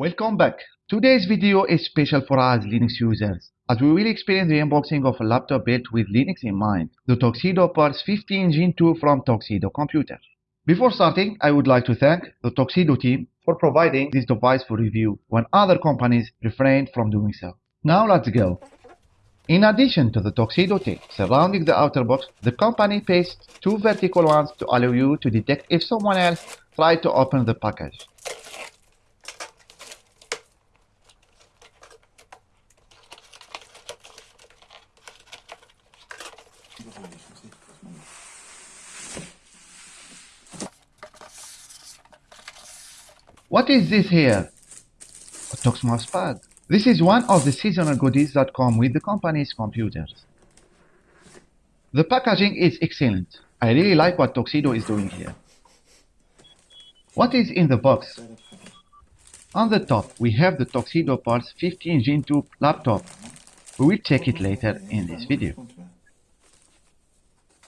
Welcome back. Today's video is special for us Linux users as we will experience the unboxing of a laptop built with Linux in mind, the Tuxedo Pulse 15 Gen 2 from Tuxedo Computer. Before starting, I would like to thank the Tuxedo team for providing this device for review when other companies refrained from doing so. Now let's go. In addition to the Tuxedo tape surrounding the outer box, the company pastes two vertical ones to allow you to detect if someone else tried to open the package. What is this here? A Tux mousepad. This is one of the seasonal goodies that come with the company's computers. The packaging is excellent. I really like what Tuxedo is doing here. What is in the box? On the top, we have the Tuxedo Pulse 15 Gen 2 laptop. We will check it later in this video.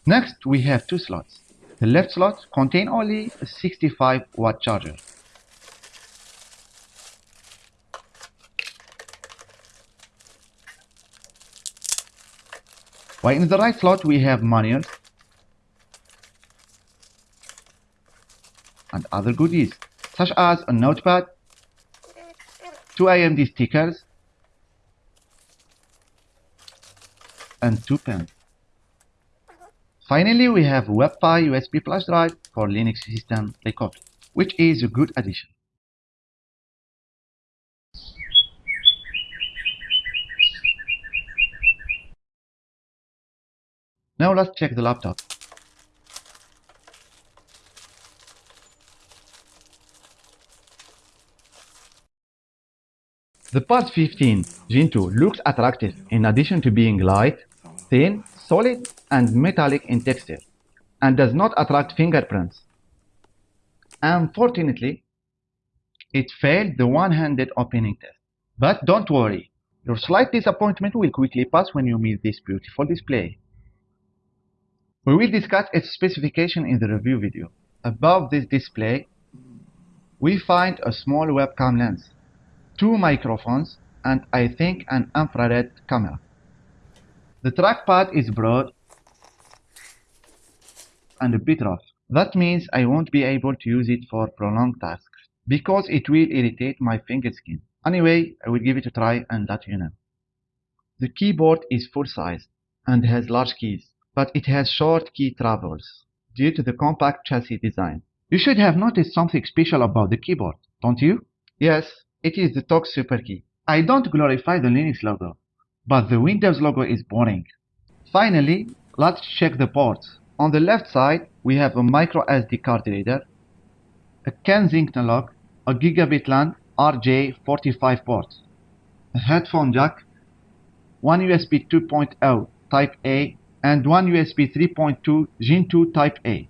Next, we have two slots. The left slot contains only a 65 watt charger. While in the right slot we have manuals and other goodies such as a notepad, two AMD stickers, and two pens. Finally, we have WebFAI USB flash drive for Linux system recovery, which is a good addition. Now let's check the laptop. The Pulse 15 Gen 2 looks attractive in addition to being light, thin, solid and metallic in texture and does not attract fingerprints. Unfortunately, it failed the one-handed opening test. But don't worry, your slight disappointment will quickly pass when you meet this beautiful display. We will discuss its specification in the review video. Above this display, we find a small webcam lens, two microphones, and I think an infrared camera. The trackpad is broad and a bit rough. That means I won't be able to use it for prolonged tasks because it will irritate my finger skin. Anyway, I will give it a try and let you know. The keyboard is full size and has large keys but it has short key travels due to the compact chassis design. You should have noticed something special about the keyboard, don't you? Yes, it is the Tux Super Key. I don't glorify the Linux logo, but the Windows logo is boring. Finally, let's check the ports. On the left side, we have a micro SD card reader, a Kensington lock, a gigabit LAN RJ45 port, a headphone jack, one USB 2.0 Type A and one USB 3.2 Gen 2 Type A.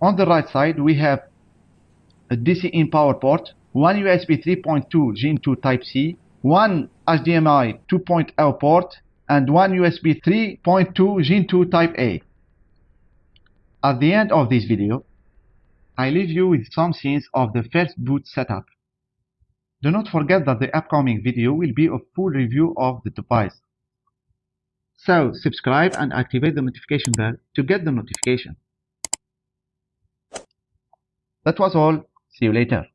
On the right side, we have a DC in power port, one USB 3.2 Gen 2 Type C, one HDMI 2.0 port, and one USB 3.2 Gen 2 Type A. At the end of this video, I leave you with some scenes of the first boot setup. Do not forget that the upcoming video will be a full review of the device. So subscribe and activate the notification bell to get the notification. That was all. See you later.